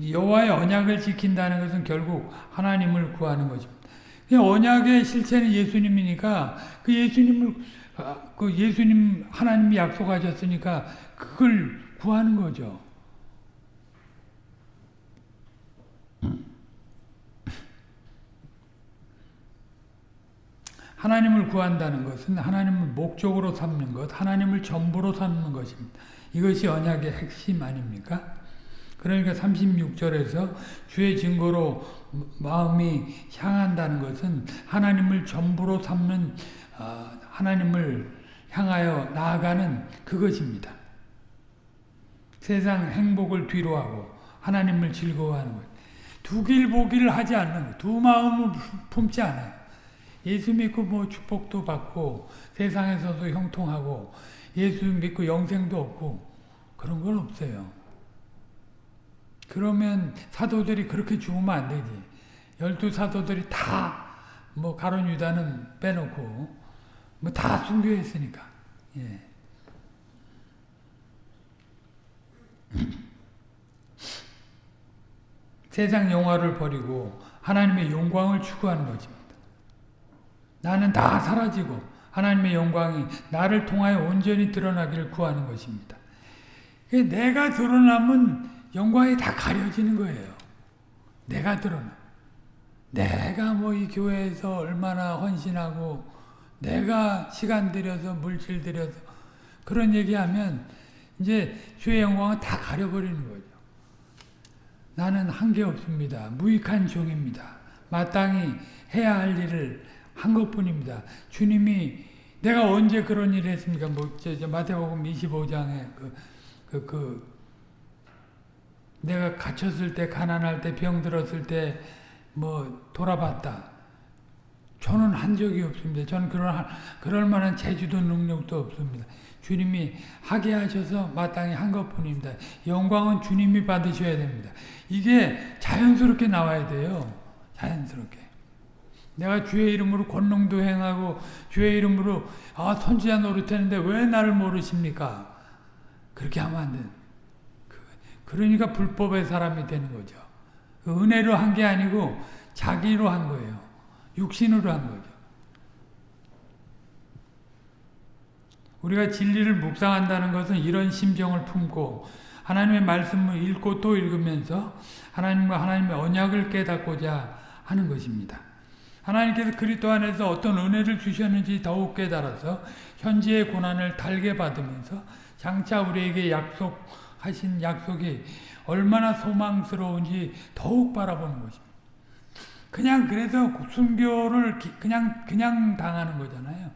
여호와의 언약을 지킨다는 것은 결국 하나님을 구하는 것입니다. 언약의 실체는 예수님이니까 그 예수님을 아, 그 예수님 하나님이 약속하셨으니까 그걸 구하는 거죠. 하나님을 구한다는 것은 하나님을 목적으로 삼는 것, 하나님을 전부로 삼는 것입니다. 이것이 언약의 핵심 아닙니까? 그러니까 36절에서 주의 증거로 마음이 향한다는 것은 하나님을 전부로 삼는 어, 하나님을 향하여 나아가는 그것입니다. 세상 행복을 뒤로하고 하나님을 즐거워하는 것. 두길 보기를 하지 않는 것. 두 마음을 품지 않아요. 예수 믿고 뭐 축복도 받고 세상에서도 형통하고 예수 믿고 영생도 없고 그런 건 없어요. 그러면 사도들이 그렇게 죽으면 안 되지. 열두 사도들이 다 뭐 가론 유다는 빼놓고 뭐 다 순교했으니까. 예. 세상 영화를 버리고 하나님의 영광을 추구하는 것입니다. 나는 다 사라지고 하나님의 영광이 나를 통하여 온전히 드러나기를 구하는 것입니다. 내가 드러나면 영광이 다 가려지는 거예요. 내가 드러나. 내가 뭐 이 교회에서 얼마나 헌신하고 내가 시간 들여서 물질 들여서 그런 얘기하면 이제 주의 영광은 다 가려버리는 거죠. 나는 한 게 없습니다. 무익한 종입니다. 마땅히 해야 할 일을 한 것뿐입니다. 주님이 내가 언제 그런 일을 했습니까? 뭐, 마태복음 25장에 그, 그, 그, 내가 갇혔을 때, 가난할 때, 병 들었을 때, 뭐, 돌아봤다. 저는 한 적이 없습니다. 저는 그런, 그럴 만한 재주도 능력도 없습니다. 주님이 하게 하셔서 마땅히 한 것 뿐입니다. 영광은 주님이 받으셔야 됩니다. 이게 자연스럽게 나와야 돼요. 자연스럽게. 내가 주의 이름으로 권능도 행하고 주의 이름으로 아 선지자 노릇했는데 왜 나를 모르십니까? 그렇게 하면 안 돼. 그러니까 불법의 사람이 되는 거죠. 그 은혜로 한 게 아니고 자기로 한 거예요. 육신으로 한 거죠. 우리가 진리를 묵상한다는 것은 이런 심정을 품고 하나님의 말씀을 읽고 또 읽으면서 하나님과 하나님의 언약을 깨닫고자 하는 것입니다. 하나님께서 그리스도 안에서 어떤 은혜를 주셨는지 더욱 깨달아서 현재의 고난을 달게 받으면서 장차 우리에게 약속 하신 약속이 얼마나 소망스러운지 더욱 바라보는 것입니다. 그냥 그래서 순교를 그냥 그냥 당하는 거잖아요.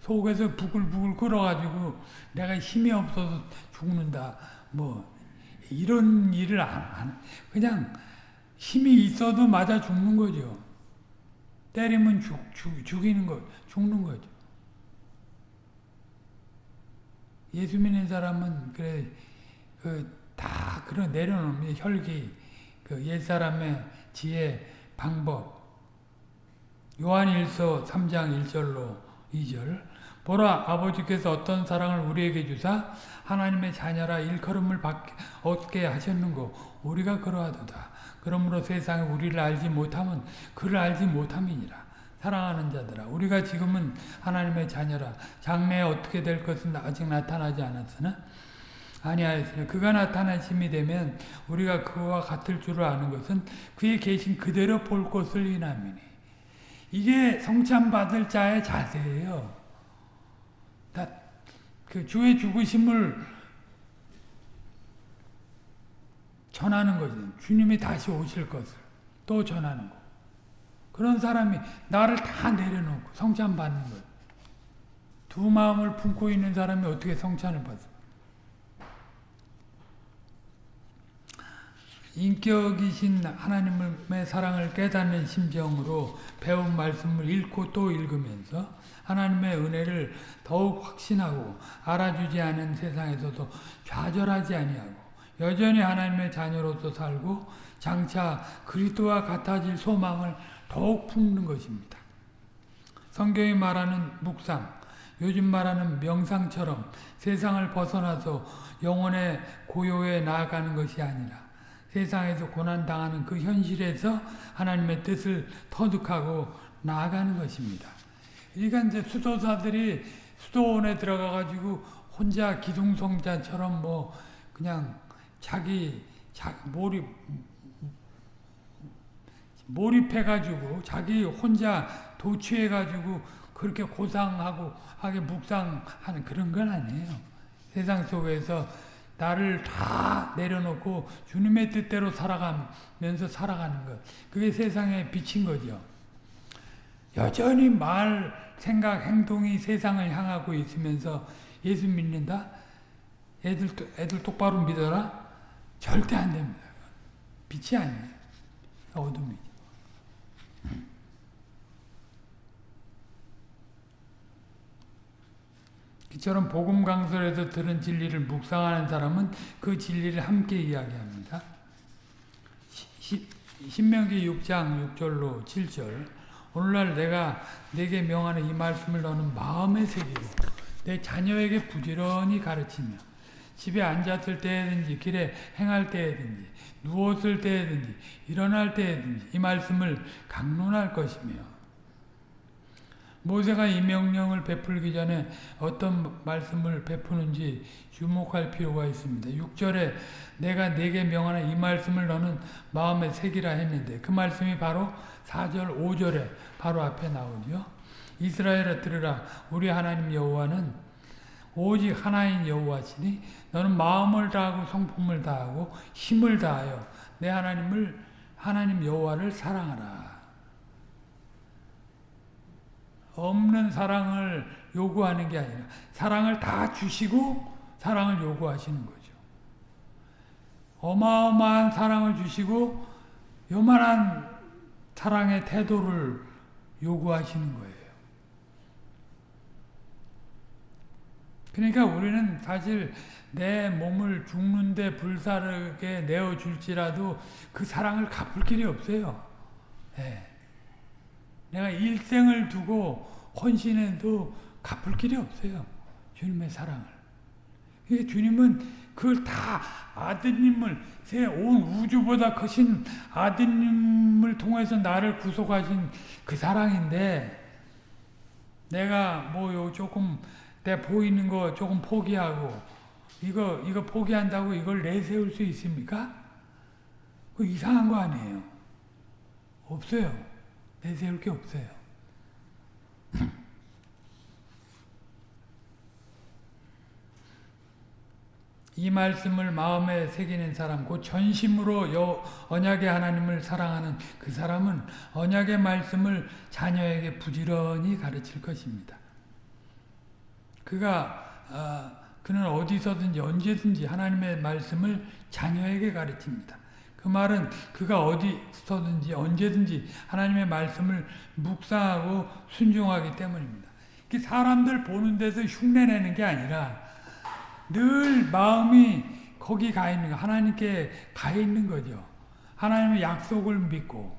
속에서 부글부글 끓어가지고 내가 힘이 없어서 죽는다. 뭐 이런 일을 안 하는 그냥 힘이 있어도 맞아 죽는 거죠. 때리면 죽, 죽, 죽이는 거, 죽는 거죠. 예수 믿는 사람은 그래 그 다 그런 내려놓는 혈기, 그 옛사람의 지혜, 방법. 요한일서 3장 1절로 2절 보라 아버지께서 어떤 사랑을 우리에게 주사 하나님의 자녀라 일컬음을 얻게 하셨는고 우리가 그러하도다. 그러므로 세상에 우리를 알지 못하면 그를 알지 못함이니라. 사랑하는 자들아 우리가 지금은 하나님의 자녀라 장래에 어떻게 될 것은 아직 나타나지 않았으나 아니하였으나 그가 나타나심이 되면 우리가 그와 같을 줄을 아는 것은 그의 계신 그대로 볼 것을 인함이니 이게 성찬 받을 자의 자세예요. 그 주의 죽으심을 전하는 거죠. 주님이 다시 오실 것을 또 전하는 거. 그런 사람이 나를 다 내려놓고 성찬 받는 거예요. 두 마음을 품고 있는 사람이 어떻게 성찬을 받습니까? 인격이신 하나님의 사랑을 깨닫는 심정으로 배운 말씀을 읽고 또 읽으면서 하나님의 은혜를 더욱 확신하고 알아주지 않은 세상에서도 좌절하지 아니하고 여전히 하나님의 자녀로서 살고 장차 그리스도와 같아질 소망을 더욱 품는 것입니다. 성경이 말하는 묵상, 요즘 말하는 명상처럼 세상을 벗어나서 영혼의 고요에 나아가는 것이 아니라 세상에서 고난당하는 그 현실에서 하나님의 뜻을 터득하고 나아가는 것입니다. 그러니까 이제 수도사들이 수도원에 들어가가지고 혼자 기둥성자처럼 뭐 그냥 자기 자, 몰입 몰입해가지고 자기 혼자 도취해가지고 그렇게 고상하고 하게 묵상하는 그런 건 아니에요. 세상 속에서 나를 다 내려놓고 주님의 뜻대로 살아가면서 살아가는 것. 그게 세상에 비친 거죠. 여전히 말, 생각, 행동이 세상을 향하고 있으면서 예수 믿는다? 애들, 애들 똑바로 믿어라? 절대 안 됩니다. 빛이 아니에요. 어둠이죠. 이처럼 복음 강설에서 들은 진리를 묵상하는 사람은 그 진리를 함께 이야기합니다. 시, 신명기 6장 6절로 7절 오늘날 내가 내게 명하는 이 말씀을 너는 마음에 새기고 내 자녀에게 부지런히 가르치며 집에 앉았을 때든지 길에 행할 때든지 누웠을 때든지 일어날 때든지 이 말씀을 강론할 것이며 모세가 이 명령을 베풀기 전에 어떤 말씀을 베푸는지 주목할 필요가 있습니다. 6절에 내가 내게 명하는 이 말씀을 너는 마음에 새기라 했는데 그 말씀이 바로 4절 5절에 바로 앞에 나오죠. 이스라엘아 들으라 우리 하나님 여호와는 오직 하나인 여호와시니 너는 마음을 다하고 성품을 다하고 힘을 다하여 내 하나님을 하나님 여호와를 사랑하라. 없는 사랑을 요구하는 게 아니라 사랑을 다 주시고 사랑을 요구하시는 거죠. 어마어마한 사랑을 주시고 요만한 사랑의 태도를 요구하시는 거예요. 그러니까 우리는 사실 내 몸을 죽는데 불사르게 내어줄지라도 그 사랑을 갚을 길이 없어요. 네. 내가 일생을 두고 헌신해도 갚을 길이 없어요. 주님의 사랑을. 그러니까 주님은 그걸 다 아드님을 온 우주보다 크신 아드님을 통해서 나를 구속하신 그 사랑인데 내가 뭐 조금 내 보이는 거 조금 포기하고 이거 이거 포기한다고 이걸 내세울 수 있습니까? 그 이상한 거 아니에요. 없어요. 내세울 게 없어요. 이 말씀을 마음에 새기는 사람, 곧 전심으로 여, 언약의 하나님을 사랑하는 그 사람은 언약의 말씀을 자녀에게 부지런히 가르칠 것입니다. 그가 어, 그는 어디서든지 언제든지 하나님의 말씀을 자녀에게 가르칩니다. 그 말은 그가 어디서든지 언제든지 하나님의 말씀을 묵상하고 순종하기 때문입니다. 사람들 보는 데서 흉내내는 게 아니라 늘 마음이 거기 가 있는 거 하나님께 가 있는 거죠. 하나님의 약속을 믿고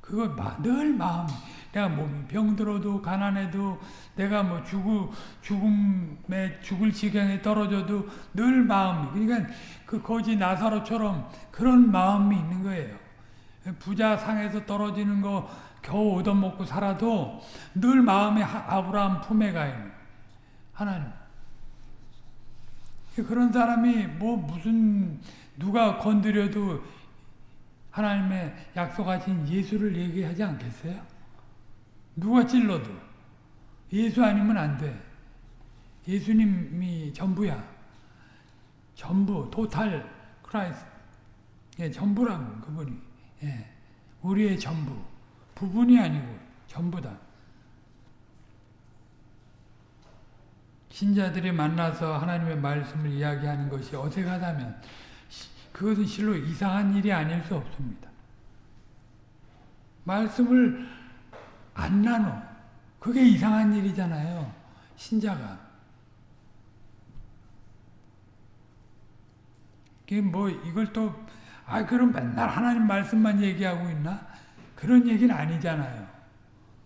그거 늘 마음 내가 몸이 병들어도 가난해도 내가 뭐 죽을 죽음에 죽을 지경에 떨어져도 늘 마음이 그러니까 그 거지 나사로처럼 그런 마음이 있는 거예요. 부자 상에서 떨어지는 거 겨우 얻어먹고 살아도 늘 마음이 아브라함 품에 가 있는 하나님. 그런 사람이 뭐 무슨 누가 건드려도 하나님의 약속하신 예수를 얘기하지 않겠어요? 누가 찔러도 예수 아니면 안 돼. 예수님이 전부야. 전부, total Christ. 예, 전부라고, 그분이. 예, 우리의 전부. 부분이 아니고, 전부다. 신자들이 만나서 하나님의 말씀을 이야기하는 것이 어색하다면, 그것은 실로 이상한 일이 아닐 수 없습니다. 말씀을 안 나눠. 그게 이상한 일이잖아요. 신자가. 뭐 이걸 또, 아, 그럼 맨날 하나님 말씀만 얘기하고 있나? 그런 얘기는 아니잖아요.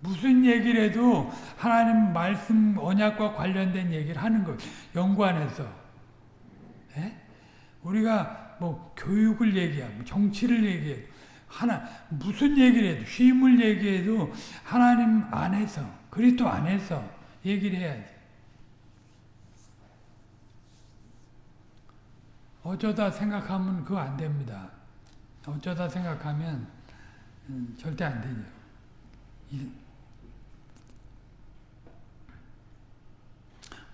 무슨 얘기를 해도 하나님 말씀 언약과 관련된 얘기를 하는 거예요. 연관해서. 예? 우리가 뭐 교육을 얘기하고 정치를 얘기해도 하나 무슨 얘기를 해도 쉼을 얘기해도 하나님 안에서 그리스도 안에서 얘기를 해야지. 어쩌다 생각하면 그거 안 됩니다. 어쩌다 생각하면 음, 절대 안 되죠.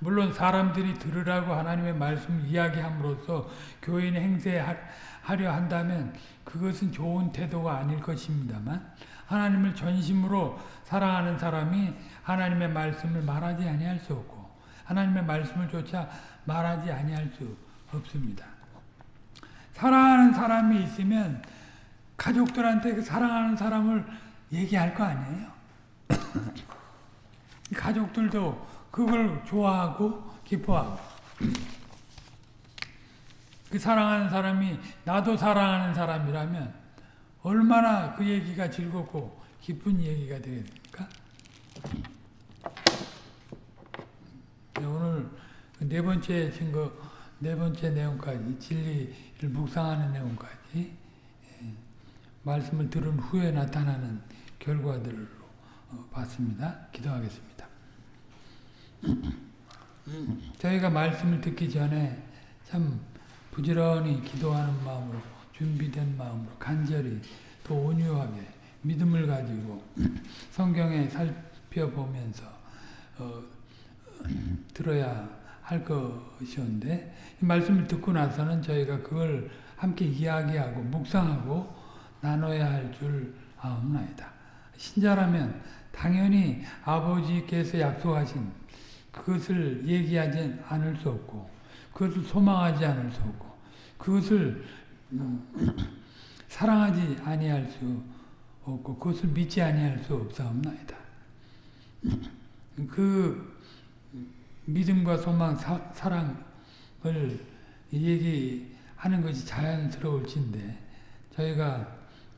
물론 사람들이 들으라고 하나님의 말씀을 이야기함으로써 교인 행세하려 한다면 그것은 좋은 태도가 아닐 것입니다만 하나님을 전심으로 사랑하는 사람이 하나님의 말씀을 말하지 아니할 수 없고 하나님의 말씀을 조차 말하지 아니할 수 없습니다. 사랑하는 사람이 있으면 가족들한테 그 사랑하는 사람을 얘기할 거 아니에요. 가족들도 그걸 좋아하고 기뻐하고 그 사랑하는 사람이 나도 사랑하는 사람이라면 얼마나 그 얘기가 즐겁고 기쁜 얘기가 되겠습니까? 네, 오늘 네 번째 증거, 네 번째 내용까지 진리를 묵상하는 내용까지 예, 말씀을 들은 후에 나타나는 결과들로 어, 봤습니다. 기도하겠습니다. 저희가 말씀을 듣기 전에 참 부지런히 기도하는 마음으로 준비된 마음으로 간절히 또 온유하게 믿음을 가지고 성경에 살펴보면서 어, 들어야 할 것이었는데 이 말씀을 듣고 나서는 저희가 그걸 함께 이야기하고 묵상하고 나눠야 할 줄 아옵나이다. 신자라면 당연히 아버지께서 약속하신 그것을 얘기하지 않을 수 없고 그것을 소망하지 않을 수 없고 그것을 음, 사랑하지 아니할 수 없고 그것을 믿지 아니할 수 없사옵나이다. 그 믿음과 소망, 사, 사랑을 얘기하는 것이 자연스러울진데 저희가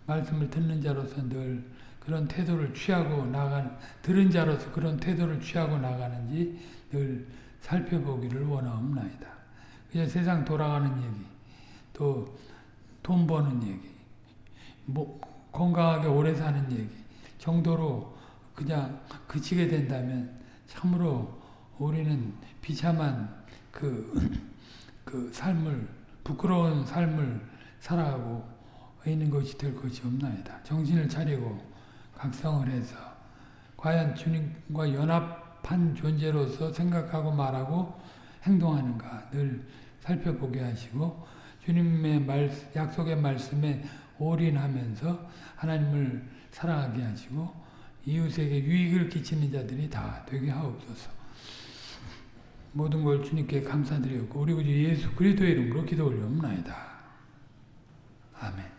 말씀을 듣는 자로서 늘 그런 태도를 취하고 나가는 들은 자로서 그런 태도를 취하고 나가는지 늘 살펴보기를 원하옵나이다. 그냥 세상 돌아가는 얘기, 또 돈 버는 얘기, 뭐 건강하게 오래 사는 얘기 정도로 그냥 그치게 된다면 참으로 우리는 비참한 그, 그 삶을 부끄러운 삶을 살아가고 있는 것이 될 것이 없나이다. 정신을 차리고 각성을 해서 과연 주님과 연합한 존재로서 생각하고 말하고 행동하는가 늘 살펴보게 하시고 주님의 말, 약속의 말씀에 올인하면서 하나님을 사랑하게 하시고 이웃에게 유익을 끼치는 자들이 다 되게 하옵소서. 모든 걸 주님께 감사드리고 우리 구주 예수 그리스도의 이름으로 기도 올려옵나이다. 아멘.